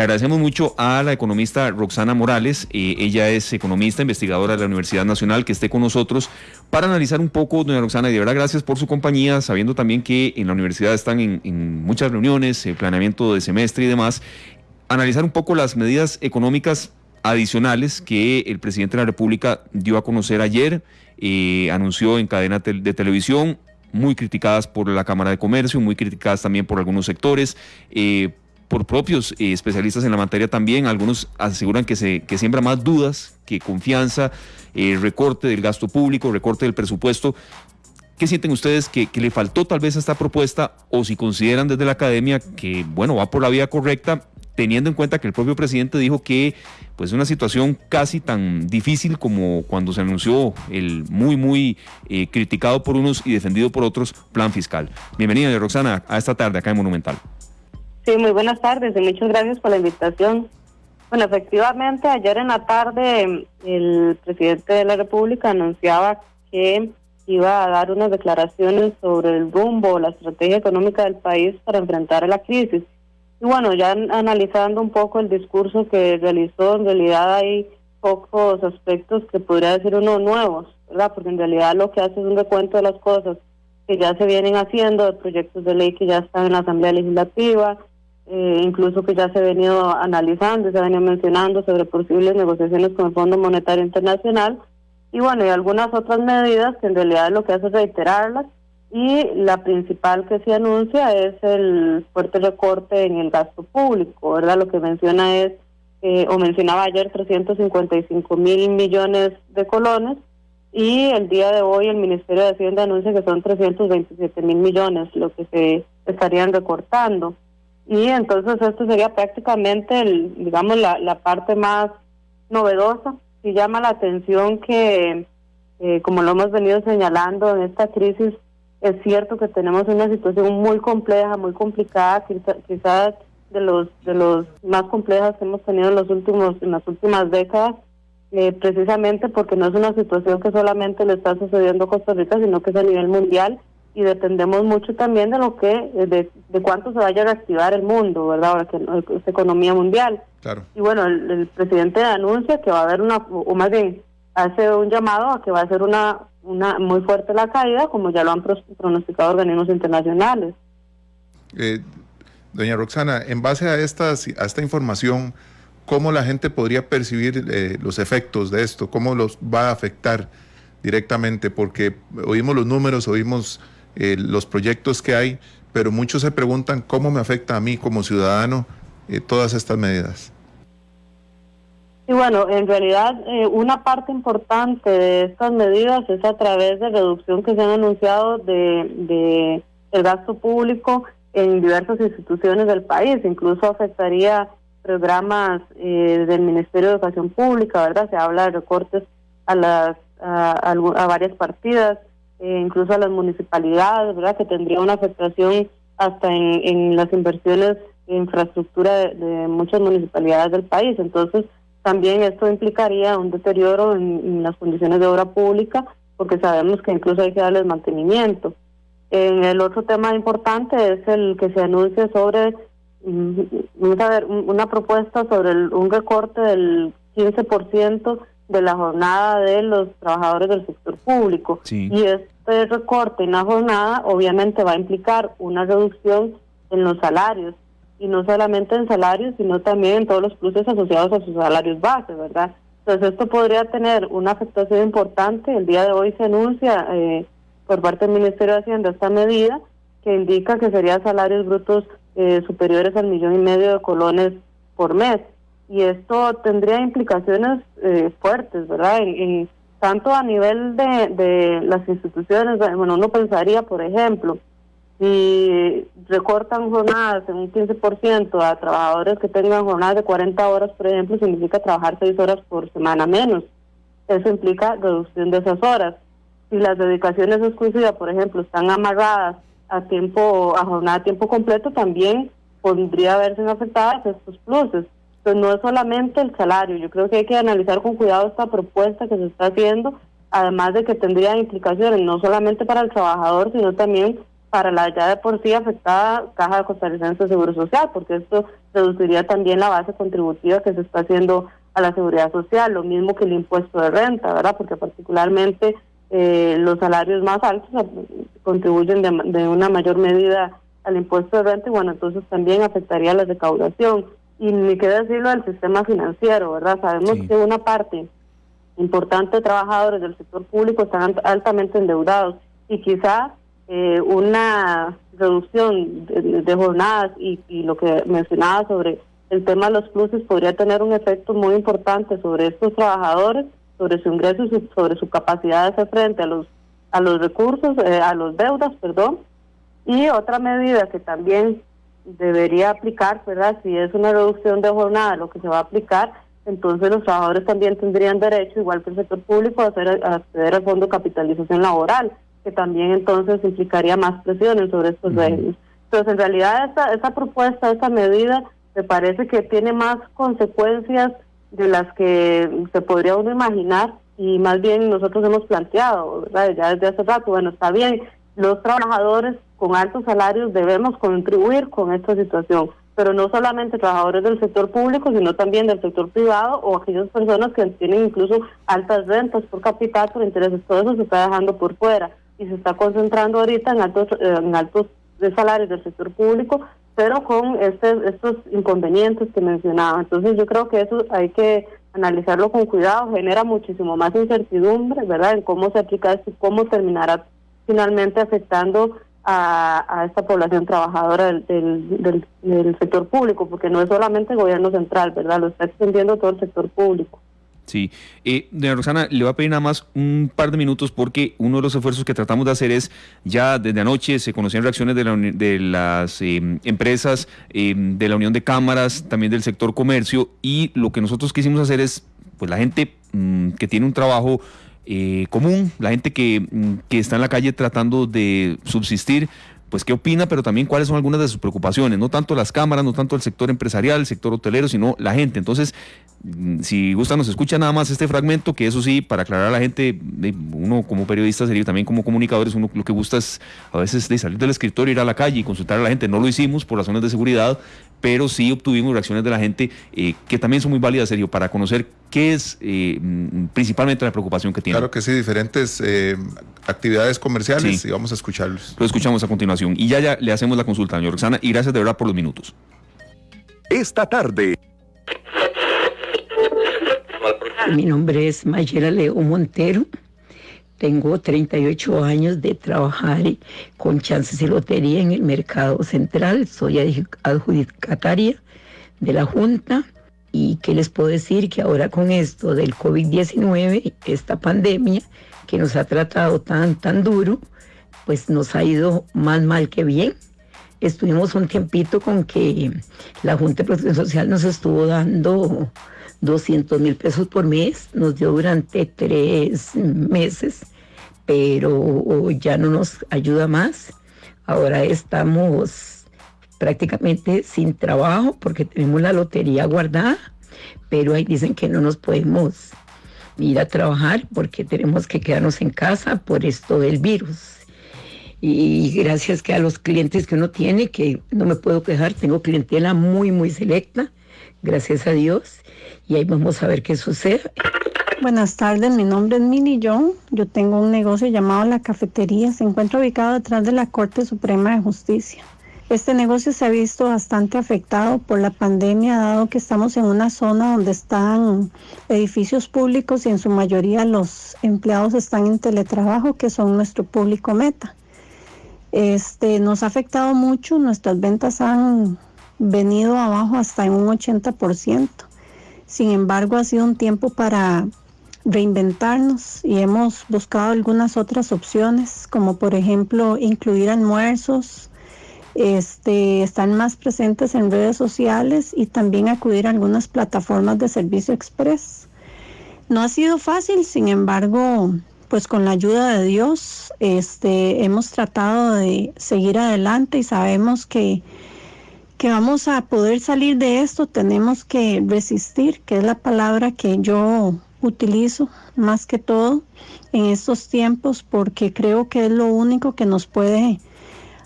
Le agradecemos mucho a la economista Roxana Morales, eh, ella es economista, investigadora de la Universidad Nacional, que esté con nosotros para analizar un poco, doña Roxana, y de verdad gracias por su compañía, sabiendo también que en la universidad están en, muchas reuniones, el planeamiento de semestre y demás, analizar un poco las medidas económicas adicionales que el presidente de la República dio a conocer ayer, eh, anunció en cadena de televisión, muy criticadas por la Cámara de Comercio, muy criticadas también por algunos sectores, eh, por propios eh, especialistas en la materia también. Algunos aseguran que, se, que siembra más dudas que confianza, recorte del gasto público, recorte del presupuesto. ¿Qué sienten ustedes que, que, le faltó tal vez a esta propuesta o si consideran desde la academia que, bueno, va por la vía correcta teniendo en cuenta que el propio presidente dijo que pues una situación casi tan difícil como cuando se anunció el muy muy eh, criticado por unos y defendido por otros plan fiscal. Bienvenida Roxana a esta tarde acá en Monumental. Sí, muy buenas tardes y muchas gracias por la invitación. Bueno, efectivamente, ayer en la tarde el presidente de la República anunciaba que iba a dar unas declaraciones sobre el rumbo, la estrategia económica del país para enfrentar a la crisis. Y bueno, ya analizando un poco el discurso que realizó, en realidad hay pocos aspectos que podría decir uno nuevos, ¿verdad? Porque en realidad lo que hace es un recuento de las cosas que ya se vienen haciendo, de proyectos de ley que ya están en la Asamblea Legislativa, eh, incluso que ya se ha venido analizando, se ha venido mencionando sobre posibles negociaciones con el Fondo Monetario Internacional, y bueno, y algunas otras medidas que en realidad lo que hace es reiterarlas y la principal que se anuncia es el fuerte recorte en el gasto público, ¿verdad? Lo que menciona es, eh, o mencionaba ayer, 355 mil millones de colones y el día de hoy el Ministerio de Hacienda anuncia que son 327 mil millones lo que se estarían recortando. Y entonces esto sería prácticamente, el, digamos, la, la parte más novedosa. Y llama la atención que, eh, como lo hemos venido señalando en esta crisis, es cierto que tenemos una situación muy compleja, muy complicada, quizás de los de los más complejas que hemos tenido en los últimos en las últimas décadas, eh, precisamente porque no es una situación que solamente le está sucediendo a Costa Rica, sino que es a nivel mundial y dependemos mucho también de lo que de, de cuánto se vaya a reactivar el mundo, ¿verdad? Ahora que es economía mundial. Claro. Y bueno, el, el presidente anuncia que va a haber una o más bien hace un llamado a que va a ser una una muy fuerte la caída, como ya lo han pronosticado organismos internacionales. Eh, doña Roxana, en base a, estas, a esta información, ¿cómo la gente podría percibir eh, los efectos de esto? ¿Cómo los va a afectar directamente? Porque oímos los números, oímos eh, los proyectos que hay, pero muchos se preguntan cómo me afecta a mí como ciudadano todas estas medidas. Y bueno, en realidad eh, una parte importante de estas medidas es a través de reducción que se han anunciado de, de el gasto público en diversas instituciones del país, incluso afectaría programas eh, del Ministerio de Educación Pública, ¿verdad? Se habla de recortes a las a, varias partidas, eh, incluso a las municipalidades, ¿verdad? Que tendría una afectación hasta en, en las inversiones de infraestructura de muchas municipalidades del país. Entonces, también esto implicaría un deterioro en, las condiciones de obra pública, porque sabemos que incluso hay que darles mantenimiento. En el otro tema importante es el que se anuncia sobre, mm, vamos a ver, una propuesta sobre un recorte del 15% de la jornada de los trabajadores del sector público. Y este recorte en la jornada obviamente va a implicar una reducción en los salarios y no solamente en salarios, sino también en todos los pluses asociados a sus salarios base, ¿verdad? Entonces esto podría tener una afectación importante. El día de hoy se anuncia eh, por parte del Ministerio de Hacienda esta medida que indica que serían salarios brutos eh, superiores al millón y medio de colones por mes. Y esto tendría implicaciones eh, fuertes, ¿verdad? En, tanto a nivel de, de las instituciones, bueno, uno pensaría, por ejemplo, si recortan jornadas en un 15% a trabajadores que tengan jornadas de 40 horas, por ejemplo, significa trabajar 6 horas por semana menos. Eso implica reducción de esas horas. Si las dedicaciones exclusivas, por ejemplo, están amarradas a tiempo, a jornada a tiempo completo, también podría verse afectadas estos pluses. Entonces no es solamente el salario, yo creo que hay que analizar con cuidado esta propuesta que se está haciendo, además de que tendría implicaciones no solamente para el trabajador, sino también para la ya de por sí afectada Caja de Costarricense de Seguro Social, porque esto reduciría también la base contributiva que se está haciendo a la seguridad social, lo mismo que el impuesto de renta, ¿verdad? Porque particularmente eh, los salarios más altos contribuyen de, una mayor medida al impuesto de renta y bueno, entonces también afectaría la recaudación. Y ni qué decirlo del sistema financiero, ¿verdad? Sabemos que una parte importante de trabajadores del sector público están altamente endeudados y quizás eh, una reducción de, jornadas y, y, lo que mencionaba sobre el tema de los pluses podría tener un efecto muy importante sobre estos trabajadores, sobre su ingreso y sobre su capacidad de hacer frente a los a los recursos, eh, a los deudas, perdón. Y otra medida que también debería aplicar, ¿verdad? Si es una reducción de jornada lo que se va a aplicar, entonces los trabajadores también tendrían derecho, igual que el sector público, a, hacer, a acceder al fondo de capitalización laboral que también entonces implicaría más presiones sobre estos uh Entonces, en realidad, esta, esta propuesta, esta medida, me parece que tiene más consecuencias de las que se podría uno imaginar y más bien nosotros hemos planteado, ¿verdad? Ya desde hace rato, bueno, está bien, los trabajadores con altos salarios debemos contribuir con esta situación, pero no solamente trabajadores del sector público, sino también del sector privado o aquellas personas que tienen incluso altas rentas por capital, por intereses, todo eso se está dejando por fuera y se está concentrando ahorita en altos, eh, en altos de salarios del sector público, pero con este, estos inconvenientes que mencionaba. Entonces yo creo que eso hay que analizarlo con cuidado, genera muchísimo más incertidumbre, ¿verdad?, en cómo se aplica esto y cómo terminará finalmente afectando a, esta población trabajadora del, del, sector público, porque no es solamente el gobierno central, ¿verdad?, lo está extendiendo todo el sector público. Sí. Eh, doña Roxana, le voy a pedir nada más un par de minutos porque uno de los esfuerzos que tratamos de hacer es, ya desde anoche se conocían reacciones de, de las em, empresas, em, de la Unión de Cámaras, también del sector comercio, y lo que nosotros quisimos hacer es, pues la gente mm, que tiene un trabajo eh, común, la gente que, mm, que está en la calle tratando de subsistir, pues qué opina, pero también cuáles son algunas de sus preocupaciones, no tanto las cámaras, no tanto el sector empresarial, el sector hotelero, sino la gente. Entonces, mm, si gusta, nos escucha nada más este fragmento, que eso sí, para aclarar a la gente, uno como periodista sería también como comunicadores, uno lo que gusta es a veces salir del escritorio, ir a la calle y consultar a la gente. No lo hicimos por razones de seguridad, pero sí obtuvimos reacciones de la gente eh, que también son muy válidas, Sergio, para conocer qué es eh, mm, principalmente la preocupación que tiene. Claro que sí, diferentes eh, actividades comerciales y vamos a escucharlos. Lo escuchamos a continuación y ya, ya le hacemos la consulta, señor Roxana, y gracias de verdad por los minutos. Esta tarde. Mi nombre es Mayela Leo Montero. Tengo 38 años de trabajar con chances y lotería en el mercado central. Soy adjudicataria de la Junta. ¿Y qué les puedo decir? Que ahora con esto del COVID-19, esta pandemia que nos ha tratado tan, tan duro, pues nos ha ido más mal que bien. Estuvimos un tiempito con que la Junta de Protección Social nos estuvo dando 200 mil pesos por mes, nos dio durante tres meses, pero ya no nos ayuda más. Ahora estamos prácticamente sin trabajo porque tenemos la lotería guardada, pero ahí dicen que no nos podemos ir a trabajar porque tenemos que quedarnos en casa por esto del virus. Y gracias que a los clientes que uno tiene, que no me puedo quejar, tengo clientela muy, muy selecta, gracias a Dios y ahí vamos a ver qué sucede. Buenas tardes, mi nombre es Mini John. Yo tengo un negocio llamado La Cafetería. Se encuentra ubicado detrás de la Corte Suprema de Justicia. Este negocio se ha visto bastante afectado por la pandemia, dado que estamos en una zona donde están edificios públicos y en su mayoría los empleados están en teletrabajo, que son nuestro público meta. Este, nos ha afectado mucho, nuestras ventas han venido abajo hasta en un 80%. Sin embargo, ha sido un tiempo para reinventarnos y hemos buscado algunas otras opciones, como por ejemplo incluir almuerzos, este, están más presentes en redes sociales y también acudir a algunas plataformas de servicio express. No ha sido fácil, sin embargo, pues con la ayuda de Dios, este, hemos tratado de seguir adelante y sabemos que que vamos a poder salir de esto, tenemos que resistir, que es la palabra que yo utilizo más que todo en estos tiempos, porque creo que es lo único que nos puede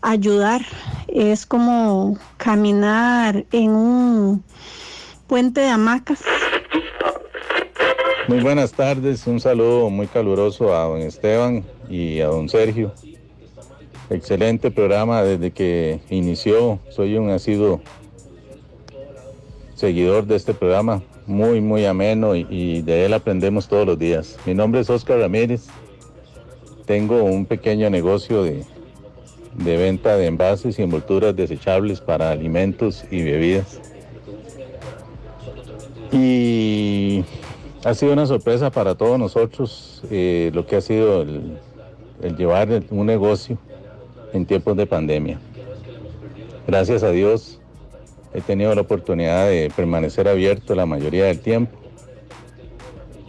ayudar. Es como caminar en un puente de hamacas. Muy buenas tardes, un saludo muy caluroso a don Esteban y a don Sergio. Excelente programa desde que inició, soy un asiduo seguidor de este programa, muy, muy ameno y, de él aprendemos todos los días. Mi nombre es Oscar Ramírez, tengo un pequeño negocio de, de venta de envases y envolturas desechables para alimentos y bebidas. Y ha sido una sorpresa para todos nosotros eh, lo que ha sido el, el llevar un negocio en tiempos de pandemia. Gracias a Dios he tenido la oportunidad de permanecer abierto la mayoría del tiempo,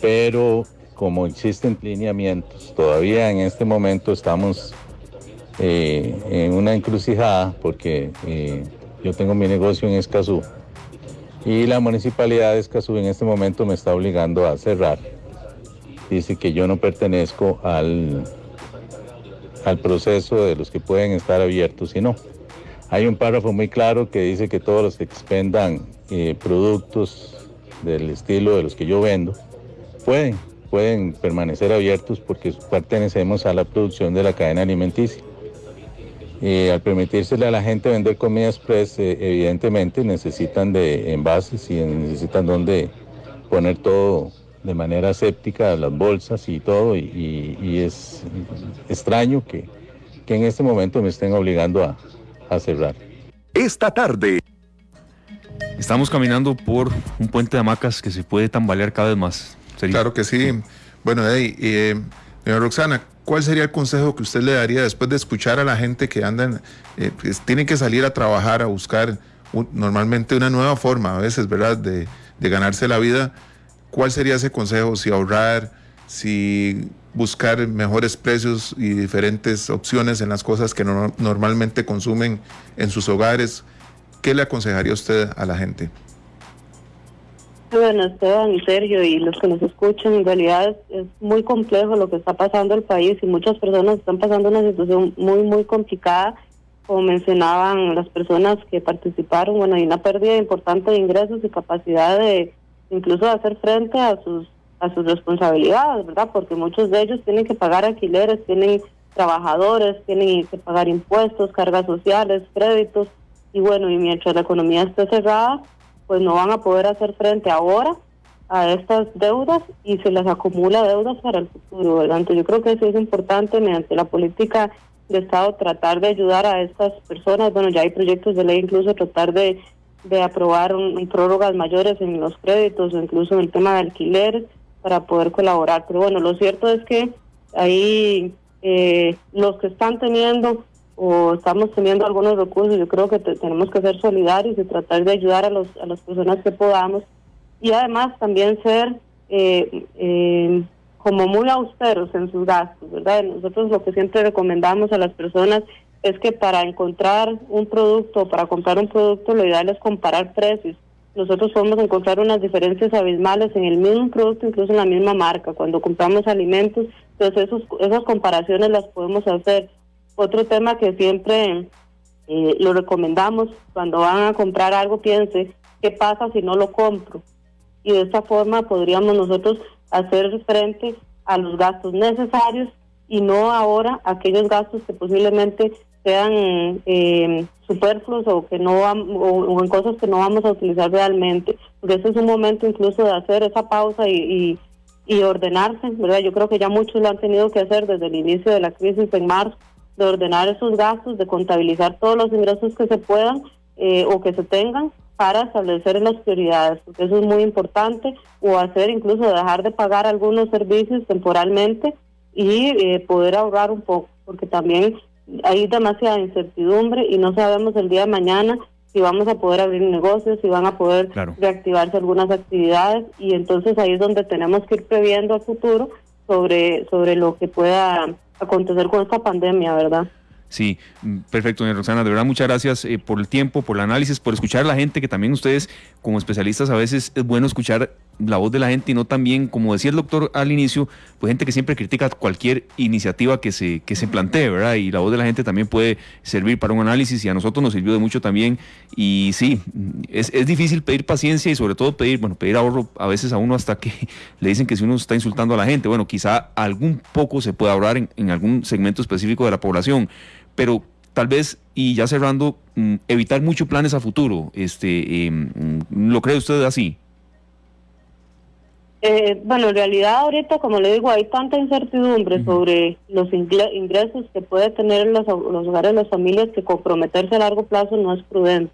pero como existen lineamientos, todavía en este momento estamos eh, en una encrucijada porque eh, yo tengo mi negocio en Escazú y la municipalidad de Escazú en este momento me está obligando a cerrar. Dice que yo no pertenezco al, al proceso de los que pueden estar abiertos y no. Hay un párrafo muy claro que dice que todos los que expendan eh, productos del estilo de los que yo vendo pueden, pueden permanecer abiertos porque pertenecemos a la producción de la cadena alimenticia. Y al permitírsele a la gente vender comida express, eh, evidentemente necesitan de envases y necesitan donde poner todo de manera séptica, las bolsas y todo, y, es extraño que, que, en este momento me estén obligando a, a cerrar. Esta tarde. Estamos caminando por un puente de hamacas que se puede tambalear cada vez más. Claro que sí. Bueno, hey, eh, Roxana, ¿cuál sería el consejo que usted le daría después de escuchar a la gente que andan, eh, pues, tienen que salir a trabajar, a buscar normalmente una nueva forma a veces, ¿verdad?, de, de, ganarse la vida. ¿Cuál sería ese consejo? Si ahorrar, si buscar mejores precios y diferentes opciones en las cosas que normalmente consumen en sus hogares. ¿Qué le aconsejaría usted a la gente? Bueno, Esteban y Sergio y los que nos escuchan, en realidad es, muy complejo lo que está pasando el país y muchas personas están pasando una situación muy, muy complicada. Como mencionaban las personas que participaron, bueno, hay una pérdida importante de ingresos y capacidad de incluso hacer frente a sus a sus responsabilidades, ¿verdad? Porque muchos de ellos tienen que pagar alquileres, tienen trabajadores, tienen que pagar impuestos, cargas sociales, créditos, y bueno, y mientras la economía esté cerrada, pues no van a poder hacer frente ahora a estas deudas y se les acumula deudas para el futuro, ¿verdad? Entonces yo creo que eso es importante mediante la política de Estado tratar de ayudar a estas personas, bueno, ya hay proyectos de ley incluso tratar de, de aprobar un, prórrogas mayores en los créditos o incluso en el tema de alquileres, para poder colaborar. Pero bueno, lo cierto es que ahí eh, los que están teniendo o estamos teniendo algunos recursos, yo creo que tenemos que ser solidarios y tratar de ayudar a, los, a las personas que podamos y además también ser eh, eh, como muy austeros en sus gastos, ¿verdad? Nosotros lo que siempre recomendamos a las personas es que para encontrar un producto, para comprar un producto, lo ideal es comparar precios nosotros podemos encontrar unas diferencias abismales en el mismo producto, incluso en la misma marca. Cuando compramos alimentos, entonces esos, esas comparaciones las podemos hacer. Otro tema que siempre eh, lo recomendamos, cuando van a comprar algo, piense, ¿qué pasa si no lo compro? Y de esta forma podríamos nosotros hacer frente a los gastos necesarios y no ahora aquellos gastos que posiblemente sean eh, superfluos o que no o, en cosas que no vamos a utilizar realmente. Porque ese es un momento incluso de hacer esa pausa y, y, ordenarse verdad yo creo que ya muchos lo han tenido que hacer desde el inicio de la crisis en marzo de ordenar esos gastos de contabilizar todos los ingresos que se puedan eh, o que se tengan para establecer las prioridades porque eso es muy importante o hacer incluso dejar de pagar algunos servicios temporalmente y eh, poder ahorrar un poco porque también hay demasiada incertidumbre y no sabemos el día de mañana si vamos a poder abrir negocios, si van a poder reactivarse algunas actividades y entonces ahí es donde tenemos que ir previendo a futuro sobre, sobre lo que pueda acontecer con esta pandemia, ¿verdad? Sí, mm, perfecto, doña Roxana. De verdad, muchas gracias eh, por el tiempo, por el análisis, por escuchar a la gente, que también ustedes, como especialistas, a veces es bueno escuchar la voz de la gente y no también, como decía el doctor al inicio, pues gente que siempre critica cualquier iniciativa que se, que se plantee, ¿verdad? Y la voz de la gente también puede servir para un análisis y a nosotros nos sirvió de mucho también. Y sí, es, es difícil pedir paciencia y sobre todo pedir, bueno, pedir ahorro a veces a uno hasta que le dicen que si uno está insultando a la gente, bueno, quizá algún poco se puede ahorrar en, en algún segmento específico de la población, pero tal vez, y ya cerrando, mm, evitar muchos planes a futuro. Este, em, ¿Lo cree usted así? Eh, bueno, en realidad ahorita, como le digo, hay tanta incertidumbre sobre los ingresos que puede tener los, los hogares, las familias, que comprometerse a largo plazo no es prudente,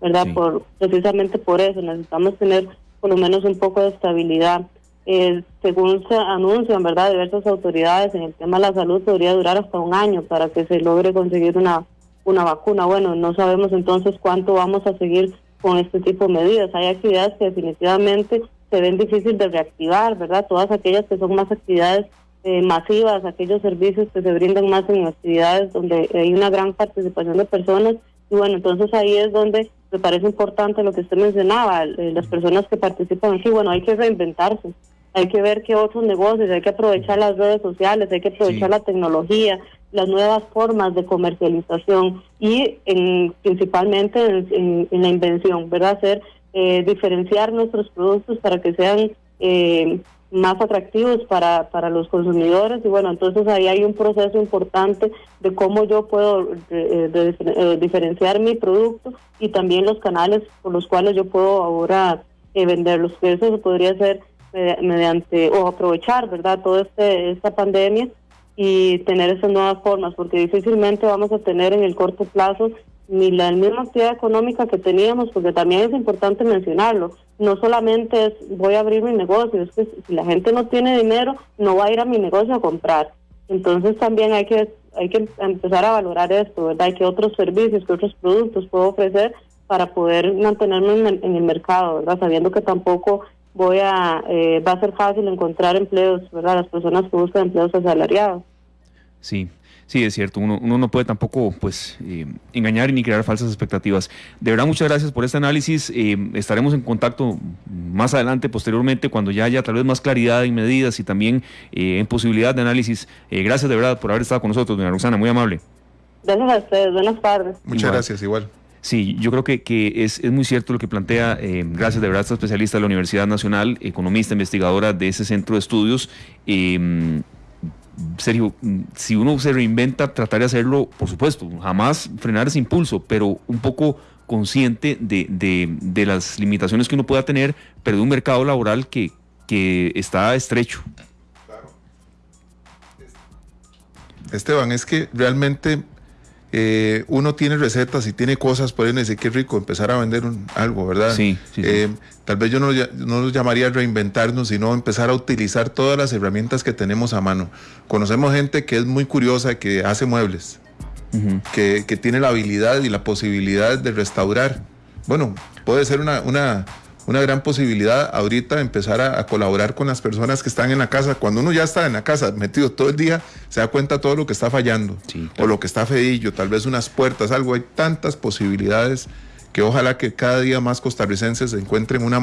¿verdad? Por Precisamente por eso necesitamos tener por lo menos un poco de estabilidad. Eh, según se anuncian, ¿verdad? Diversas autoridades en el tema de la salud podría durar hasta un año para que se logre conseguir una, una vacuna. Bueno, no sabemos entonces cuánto vamos a seguir con este tipo de medidas. Hay actividades que definitivamente se ven difíciles de reactivar, ¿verdad? Todas aquellas que son más actividades eh, masivas, aquellos servicios que se brindan más en actividades donde hay una gran participación de personas. Y bueno, entonces ahí es donde me parece importante lo que usted mencionaba, eh, las personas que participan aquí, bueno, hay que reinventarse, hay que ver qué otros negocios, hay que aprovechar las redes sociales, hay que aprovechar la tecnología, las nuevas formas de comercialización y en, principalmente en, en la invención, ¿verdad? Hacer eh, diferenciar nuestros productos para que sean eh, más atractivos para, para los consumidores y bueno, entonces ahí hay un proceso importante de cómo yo puedo eh, diferenciar mi producto y también los canales por los cuales yo puedo ahora venderlos, eso podría hacer mediante o aprovechar, ¿verdad?, toda este, esta pandemia y tener esas nuevas formas, porque difícilmente vamos a tener en el corto plazo ni la misma actividad económica que teníamos, porque también es importante mencionarlo. No solamente es voy a abrir mi negocio, es que si la gente no tiene dinero, no va a ir a mi negocio a comprar. Entonces también hay que hay que empezar a valorar esto, ¿verdad? Que otros servicios, que otros productos puedo ofrecer para poder mantenerme en el, mercado, ¿verdad? Sabiendo que tampoco voy a eh, va a ser fácil encontrar empleos, ¿verdad? Las personas que buscan empleos asalariados. Sí, Sí, es cierto, uno, no puede tampoco pues eh, engañar ni crear falsas expectativas. De verdad, muchas gracias por este análisis. Eh, estaremos en contacto más adelante, posteriormente, cuando ya haya tal vez más claridad en medidas y también eh, en posibilidad de análisis. gracias de verdad por haber estado con nosotros, doña Roxana, muy amable. Gracias a ustedes, buenas tardes. Muchas gracias, igual. Sí, yo creo que, que es, es, muy cierto lo que plantea, gracias de verdad, esta especialista de la Universidad Nacional, economista, investigadora de ese centro de estudios. Sergio, si uno se reinventa, tratar de hacerlo, por supuesto, jamás frenar ese impulso, pero un poco consciente de, de, las limitaciones que uno pueda tener, pero de un mercado laboral que, que está estrecho. Esteban, es que realmente eh, uno tiene recetas y tiene cosas, pueden decir que rico empezar a vender algo, ¿verdad? Sí, eh, tal vez yo no, no lo llamaría reinventarnos, sino empezar a utilizar todas las herramientas que tenemos a mano. Conocemos gente que es muy curiosa, que hace muebles, que, que, tiene la habilidad y la posibilidad de restaurar. Bueno, puede ser una, una una gran posibilidad ahorita empezar a, colaborar con las personas que están en la casa. Cuando uno ya está en la casa metido todo el día, se da cuenta todo lo que está fallando o lo que está feillo, tal vez unas puertas, algo. Hay tantas posibilidades que ojalá que cada día más costarricenses se encuentren una